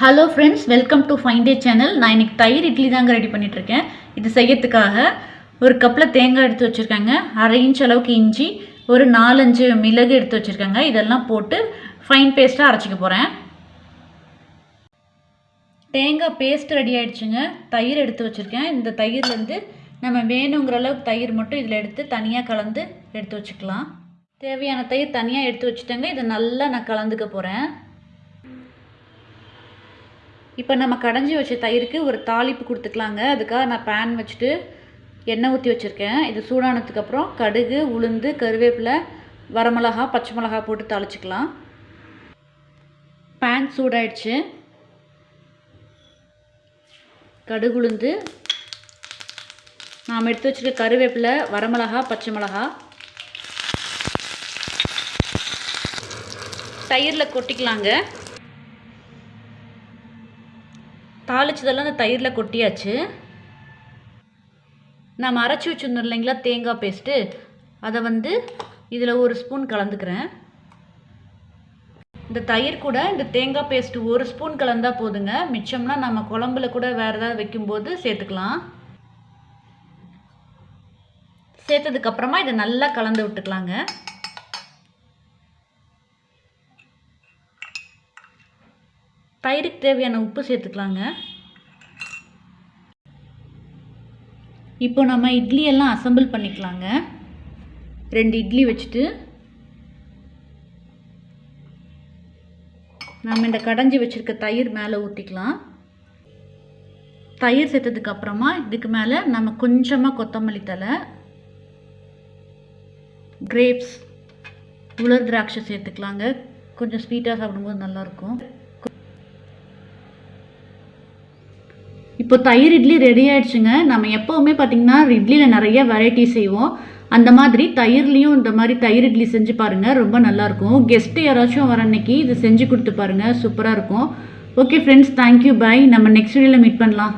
Hello friends welcome to fine day channel நான் இன்னைக்கு தயிர் இட்லி தாங்க ரெடி பண்ணிகிட்ருக்கேன் இருக்கேன் இது செய்யறதுக்காக ஒரு கப்பில் தேங்காய் எடுத்து வச்சுருக்காங்க. அரை இன்ச் அளவுக்கு இஞ்சி ஒரு நாலஞ்சு மிளகு எடுத்து வச்சுருக்காங்க. இதெல்லாம் போட்டு ஃபைன் பேஸ்ட்டாக அரைச்சிக்க போகிறேன் தேங்காய் பேஸ்ட் ரெடி ஆகிடுச்சுங்க தயிர் எடுத்து வச்சுருக்கேன். இந்த தயிர்லேருந்து நம்ம வேணுங்கிற அளவுக்கு தயிர் மட்டும் இதில் எடுத்து தனியாக கலந்து எடுத்து வச்சுக்கலாம். தேவையான தயிர் தனியாக எடுத்து வச்சுட்டேங்க. இதை நல்லா நான் கலந்துக்க போகிறேன் இப்போ நம்ம கடைஞ்சி வச்ச தயிருக்கு ஒரு தாளிப்பு கொடுத்துக்கலாங்க. அதுக்காக நான் பேன் வச்சுட்டு எண்ணெய் ஊற்றி வச்சுருக்கேன். இது சூடானதுக்கப்புறம் கடுகு உளுந்து கருவேப்பிலை வரமிளகா பச்சை மிளகா போட்டு தாளிச்சிக்கலாம். பேன் சூடாயிடுச்சு. கடுகு உளுந்து. நாம் எடுத்து வச்சுருக்க கருவேப்பிலை வரமிளகா பச்சை மிளகா. தயிரில் கொட்டிக்கலாங்க. தாளிச்சதெல்லாம் அந்த தயிரில் கொட்டியாச்சு. நம்ம அரைச்சி வச்சுருந்தோம் இல்லைங்களா தேங்காய் பேஸ்ட்டு அதை வந்து இதில் ஒரு ஸ்பூன் கலந்துக்கிறேன். இந்த தயிர் கூட இந்த தேங்காய் பேஸ்ட்டு ஒரு ஸ்பூன் கலந்தால் போதுங்க. மிச்சம்னா நம்ம குழம்புல கூட வேறு ஏதாவது வைக்கும்போது சேர்த்துக்கலாம். சேர்த்ததுக்கப்புறமா இதை நல்லா கலந்து விட்டுக்கலாங்க. தயிருக்கு தேவையான உப்பு சேர்த்துக்கலாங்க. இப்போ நம்ம இட்லி எல்லாம் அசம்பிள் பண்ணிக்கலாங்க. ரெண்டு இட்லி வச்சுட்டு நம்ம இந்த கடைஞ்சி வச்சுருக்க தயிர் மேலே ஊற்றிக்கலாம் தயிர் சேர்த்ததுக்கு அப்புறமா இதுக்கு மேலே நம்ம கொஞ்சமாக கொத்தமல்லி தலை கிரேப்ஸ் உலர் திராட்சை சேர்த்துக்கலாங்க. கொஞ்சம் ஸ்வீட்டாக சாப்பிடும்போது நல்லாயிருக்கும் இப்போ தயிர் இட்லி ரெடி ஆயிடுச்சுங்க. நம்ம எப்போவுமே பார்த்திங்கன்னா இட்லியில் நிறைய வெரைட்டி செய்வோம். அந்த மாதிரி தயிர்லேயும் இந்த மாதிரி தயிர் இட்லி செஞ்சு பாருங்கள் ரொம்ப நல்லாயிருக்கும் கெஸ்ட்டு யாராச்சும் வர அன்னைக்கு இது செஞ்சு கொடுத்து பாருங்கள் சூப்பராக இருக்கும். ஓகே ஃப்ரெண்ட்ஸ் தேங்க்யூ பாய் நம்ம நெக்ஸ்ட் வீடியோவில் மீட் பண்ணலாம்.